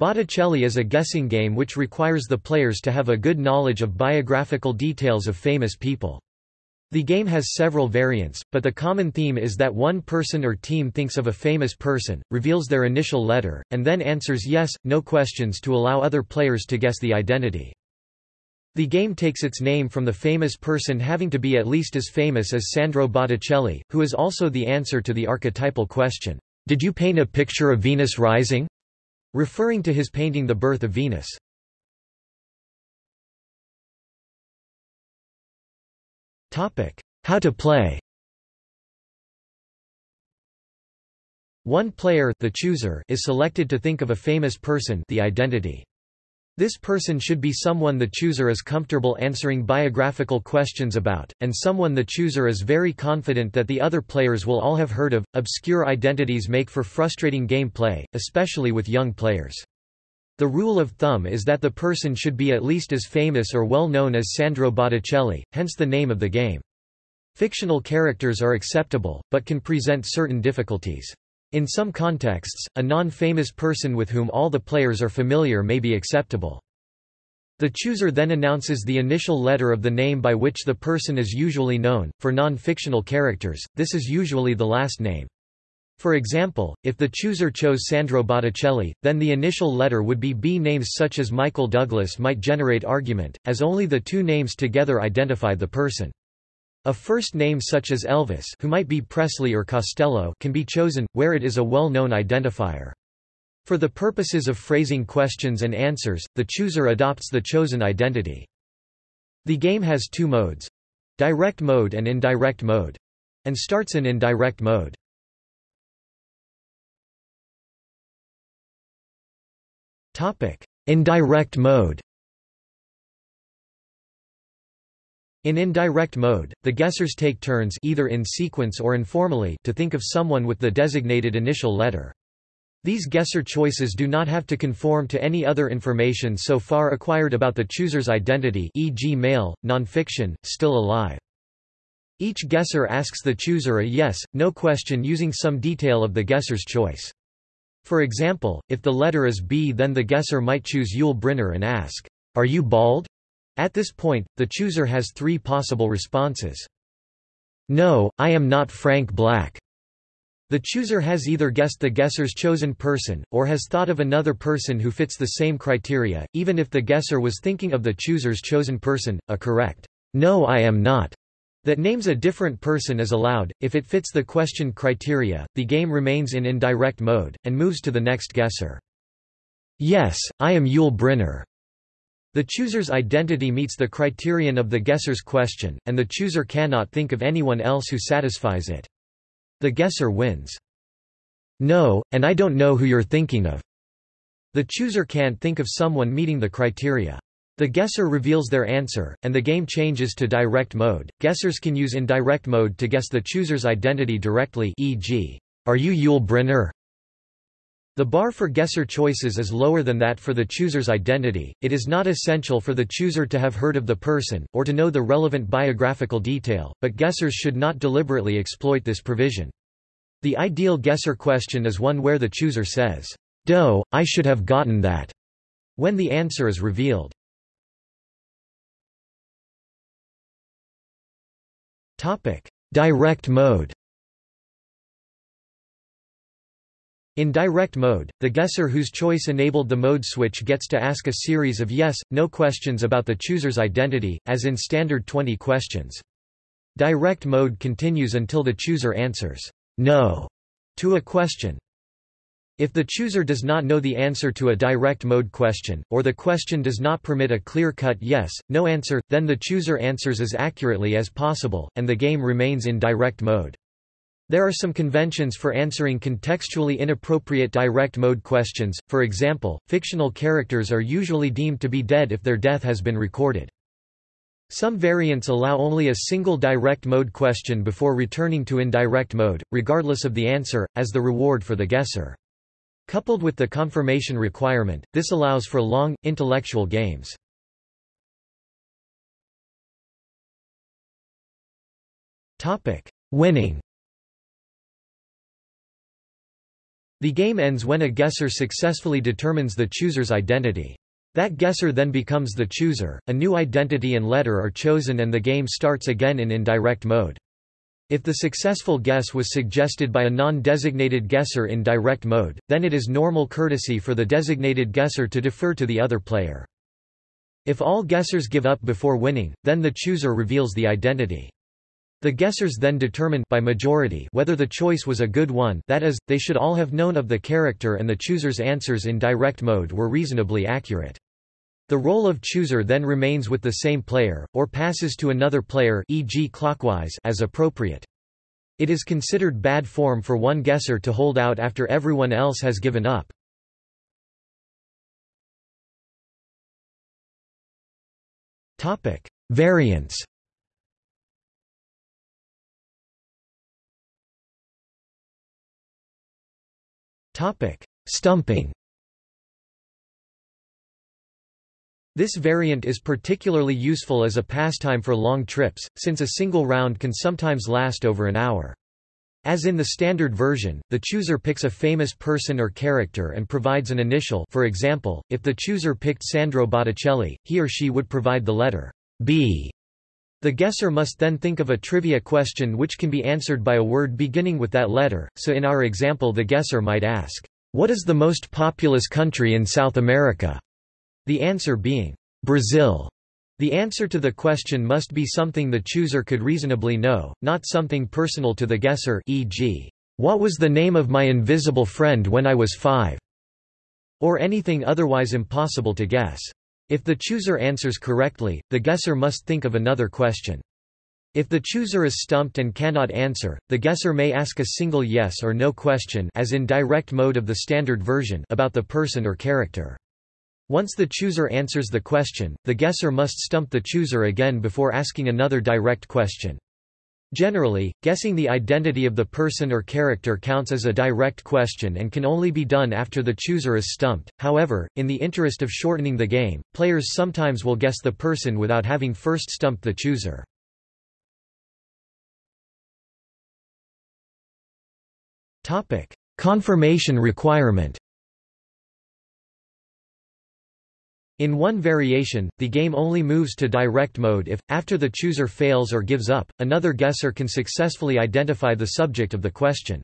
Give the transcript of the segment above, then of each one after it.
Botticelli is a guessing game which requires the players to have a good knowledge of biographical details of famous people. The game has several variants, but the common theme is that one person or team thinks of a famous person, reveals their initial letter, and then answers yes, no questions to allow other players to guess the identity. The game takes its name from the famous person having to be at least as famous as Sandro Botticelli, who is also the answer to the archetypal question, "'Did you paint a picture of Venus rising?' Referring to his painting The Birth of Venus. How to play One player the chooser is selected to think of a famous person the identity. This person should be someone the chooser is comfortable answering biographical questions about, and someone the chooser is very confident that the other players will all have heard of. Obscure identities make for frustrating gameplay, especially with young players. The rule of thumb is that the person should be at least as famous or well known as Sandro Botticelli, hence the name of the game. Fictional characters are acceptable, but can present certain difficulties. In some contexts, a non-famous person with whom all the players are familiar may be acceptable. The chooser then announces the initial letter of the name by which the person is usually known. For non-fictional characters, this is usually the last name. For example, if the chooser chose Sandro Botticelli, then the initial letter would be B. Names such as Michael Douglas might generate argument, as only the two names together identify the person. A first name such as Elvis who might be Presley or Costello can be chosen, where it is a well-known identifier. For the purposes of phrasing questions and answers, the chooser adopts the chosen identity. The game has two modes—direct mode and indirect mode—and starts in indirect mode. Indirect mode In indirect mode, the guessers take turns either in sequence or informally to think of someone with the designated initial letter. These guesser choices do not have to conform to any other information so far acquired about the chooser's identity e.g. male, nonfiction, still alive. Each guesser asks the chooser a yes, no question using some detail of the guesser's choice. For example, if the letter is B then the guesser might choose Yul Brynner and ask, Are you bald? At this point, the chooser has three possible responses. No, I am not Frank Black. The chooser has either guessed the guesser's chosen person, or has thought of another person who fits the same criteria, even if the guesser was thinking of the chooser's chosen person, a correct, no I am not, that names a different person is allowed, if it fits the question criteria, the game remains in indirect mode, and moves to the next guesser. Yes, I am Yul Brynner. The chooser's identity meets the criterion of the guesser's question, and the chooser cannot think of anyone else who satisfies it. The guesser wins. No, and I don't know who you're thinking of. The chooser can't think of someone meeting the criteria. The guesser reveals their answer, and the game changes to direct mode. Guessers can use indirect mode to guess the chooser's identity directly e.g., Are you Yul Brynner? The bar for guesser choices is lower than that for the chooser's identity. It is not essential for the chooser to have heard of the person, or to know the relevant biographical detail, but guessers should not deliberately exploit this provision. The ideal guesser question is one where the chooser says, Doh, I should have gotten that, when the answer is revealed. Direct mode. In direct mode, the guesser whose choice enabled the mode switch gets to ask a series of yes, no questions about the chooser's identity, as in standard 20 questions. Direct mode continues until the chooser answers no to a question. If the chooser does not know the answer to a direct mode question, or the question does not permit a clear-cut yes, no answer, then the chooser answers as accurately as possible, and the game remains in direct mode. There are some conventions for answering contextually inappropriate direct mode questions, for example, fictional characters are usually deemed to be dead if their death has been recorded. Some variants allow only a single direct mode question before returning to indirect mode, regardless of the answer, as the reward for the guesser. Coupled with the confirmation requirement, this allows for long, intellectual games. Winning The game ends when a guesser successfully determines the chooser's identity. That guesser then becomes the chooser, a new identity and letter are chosen and the game starts again in indirect mode. If the successful guess was suggested by a non-designated guesser in direct mode, then it is normal courtesy for the designated guesser to defer to the other player. If all guessers give up before winning, then the chooser reveals the identity. The guessers then determine by majority whether the choice was a good one that is, they should all have known of the character and the chooser's answers in direct mode were reasonably accurate. The role of chooser then remains with the same player, or passes to another player e.g. clockwise as appropriate. It is considered bad form for one guesser to hold out after everyone else has given up. Variants Stumping This variant is particularly useful as a pastime for long trips, since a single round can sometimes last over an hour. As in the standard version, the chooser picks a famous person or character and provides an initial for example, if the chooser picked Sandro Botticelli, he or she would provide the letter B. The guesser must then think of a trivia question which can be answered by a word beginning with that letter, so in our example the guesser might ask, "'What is the most populous country in South America?' The answer being, Brazil. The answer to the question must be something the chooser could reasonably know, not something personal to the guesser e.g., what was the name of my invisible friend when I was five? Or anything otherwise impossible to guess. If the chooser answers correctly, the guesser must think of another question. If the chooser is stumped and cannot answer, the guesser may ask a single yes or no question as in direct mode of the standard version about the person or character. Once the chooser answers the question, the guesser must stump the chooser again before asking another direct question. Generally, guessing the identity of the person or character counts as a direct question and can only be done after the chooser is stumped. However, in the interest of shortening the game, players sometimes will guess the person without having first stumped the chooser. Topic: Confirmation requirement. In one variation, the game only moves to direct mode if, after the chooser fails or gives up, another guesser can successfully identify the subject of the question.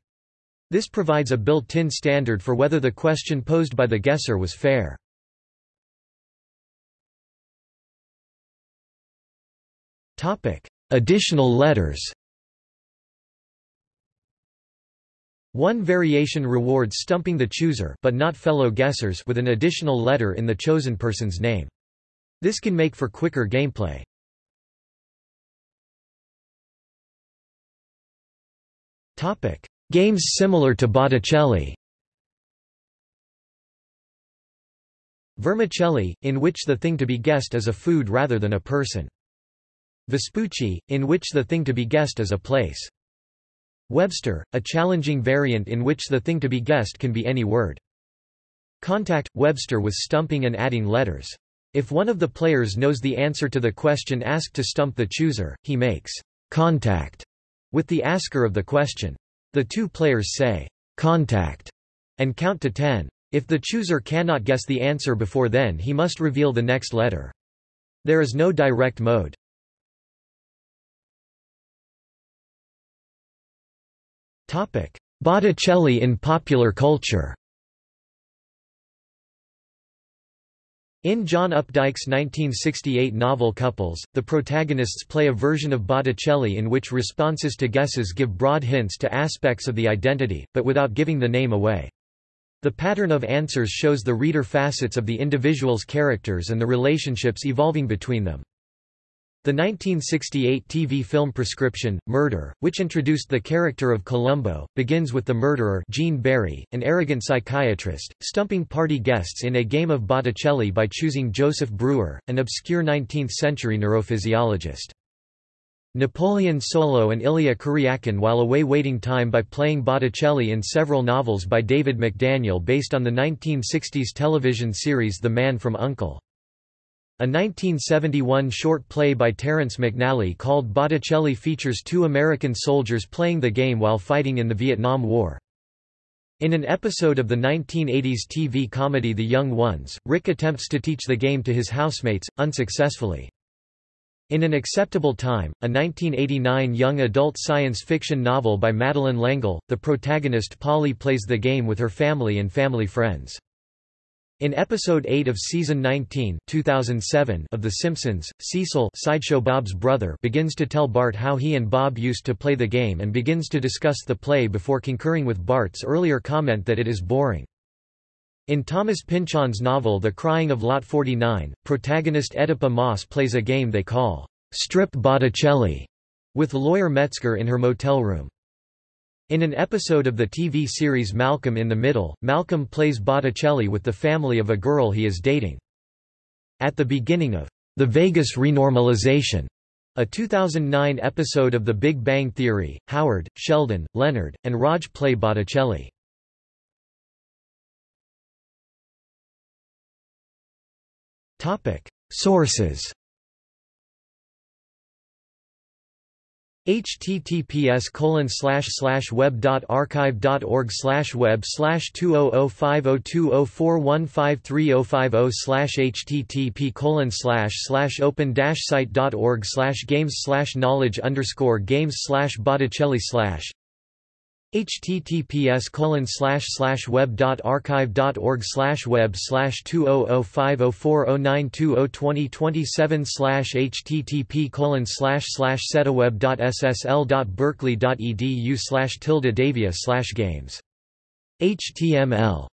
This provides a built-in standard for whether the question posed by the guesser was fair. Additional letters One variation rewards stumping the chooser but not fellow guessers with an additional letter in the chosen person's name. This can make for quicker gameplay. Topic: Games similar to Botticelli. Vermicelli, in which the thing to be guessed is a food rather than a person. Vespucci, in which the thing to be guessed is a place. Webster, a challenging variant in which the thing to be guessed can be any word. Contact – Webster with stumping and adding letters. If one of the players knows the answer to the question asked to stump the chooser, he makes contact with the asker of the question. The two players say contact and count to ten. If the chooser cannot guess the answer before then he must reveal the next letter. There is no direct mode. Botticelli in popular culture In John Updike's 1968 novel Couples, the protagonists play a version of Botticelli in which responses to guesses give broad hints to aspects of the identity, but without giving the name away. The pattern of answers shows the reader facets of the individual's characters and the relationships evolving between them. The 1968 TV film Prescription, Murder, which introduced the character of Columbo, begins with the murderer Gene Barry, an arrogant psychiatrist, stumping party guests in a game of Botticelli by choosing Joseph Breuer, an obscure 19th-century neurophysiologist. Napoleon Solo and Ilya Kuryakin while away waiting time by playing Botticelli in several novels by David McDaniel based on the 1960s television series The Man from U.N.C.L.E. A 1971 short play by Terrence McNally called Botticelli features two American soldiers playing the game while fighting in the Vietnam War. In an episode of the 1980s TV comedy The Young Ones, Rick attempts to teach the game to his housemates, unsuccessfully. In An Acceptable Time, a 1989 young adult science fiction novel by Madeleine L'Engle, the protagonist Polly plays the game with her family and family friends. In episode 8 of season 19 2007 of The Simpsons, Cecil Sideshow Bob's brother begins to tell Bart how he and Bob used to play the game and begins to discuss the play before concurring with Bart's earlier comment that it is boring. In Thomas Pynchon's novel The Crying of Lot 49, protagonist Oedipa Maas plays a game they call Strip Botticelli with lawyer Metzger in her motel room. In an episode of the TV series Malcolm in the Middle, Malcolm plays Botticelli with the family of a girl he is dating. At the beginning of The Vegas Renormalization, a 2009 episode of The Big Bang Theory, Howard, Sheldon, Leonard, and Raj play Botticelli. Sources https colon slash slash web dot archive dot org slash web slash two oh oh five oh two oh four one five three oh five oh slash http colon slash slash open dash site dot org slash games slash knowledge underscore games slash Botticelli slash https colon slash slash web dot archive dot org slash web slash two oh oh five oh four oh nine two oh twenty twenty seven slash http colon slash slash setaweb dot ssl dot berkeley dot edu slash tilde davia slash games. Html